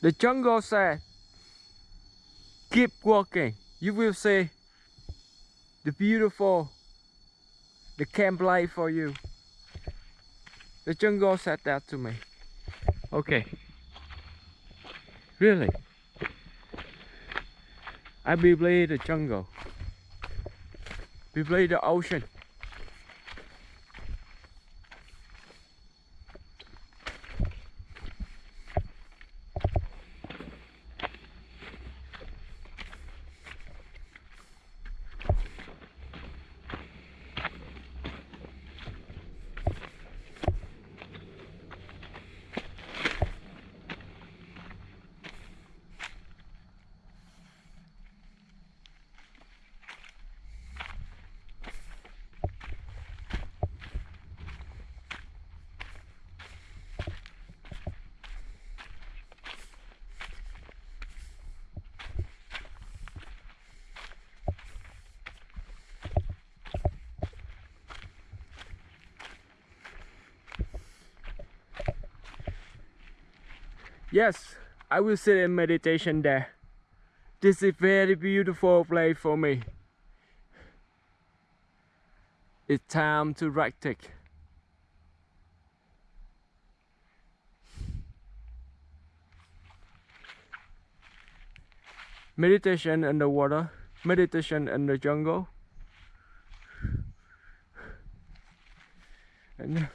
The jungle said, keep walking. You will see the beautiful, the camp life for you. The jungle said that to me. Okay. Really? I believe the jungle. Believe the ocean. Yes, I will sit in meditation there. This is very beautiful place for me. It's time to take. Meditation in the water, meditation in the jungle. And